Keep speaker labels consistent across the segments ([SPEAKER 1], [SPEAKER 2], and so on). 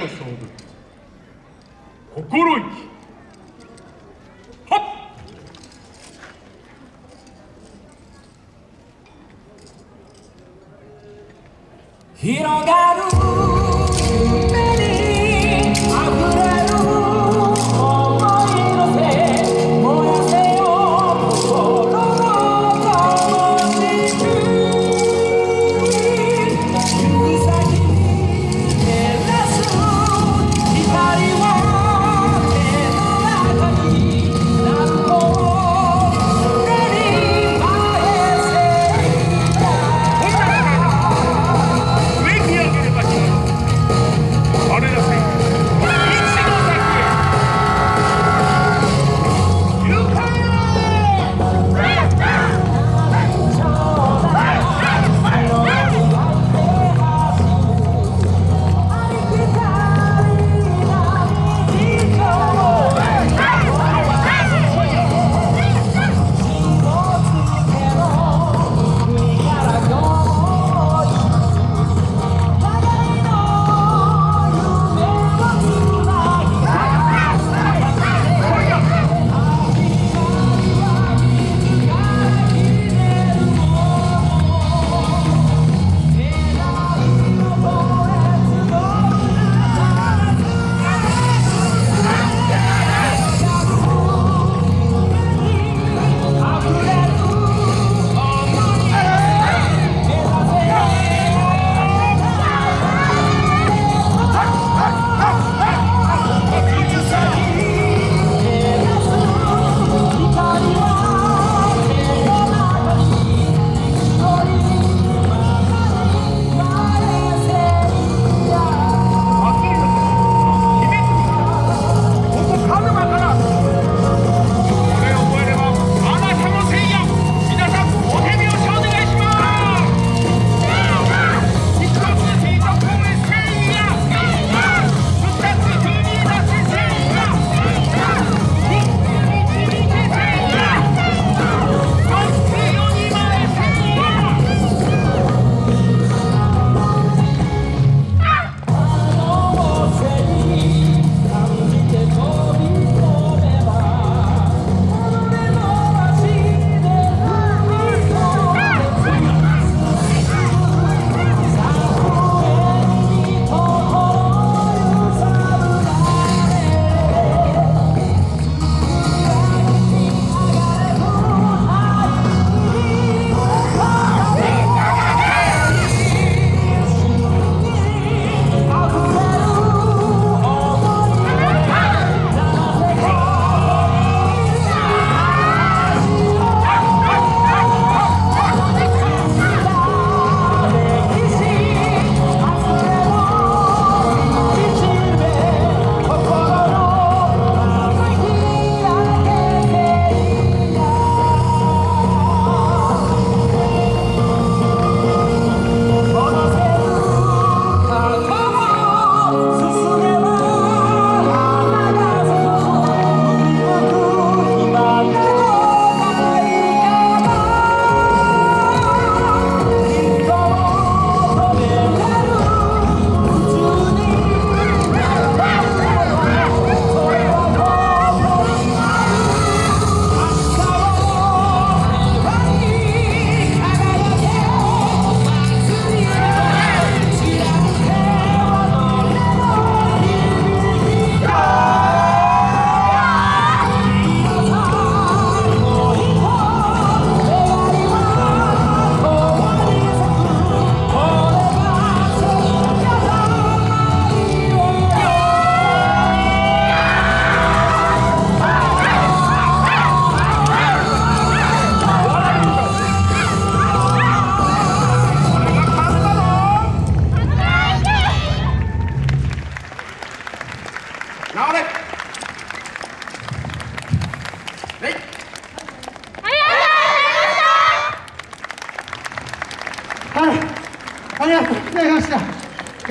[SPEAKER 1] の勝負心意気。はっ。
[SPEAKER 2] 広がる。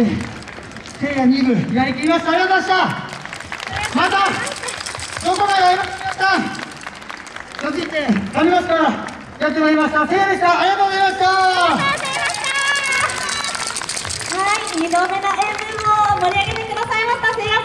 [SPEAKER 2] せ2部やりきりましたありがとうございました
[SPEAKER 3] ま
[SPEAKER 2] たどこまでやりましたてまやってまいりましたでしたありがとうございました
[SPEAKER 3] はい2度目の演舞盛り上げてくださいましたさん。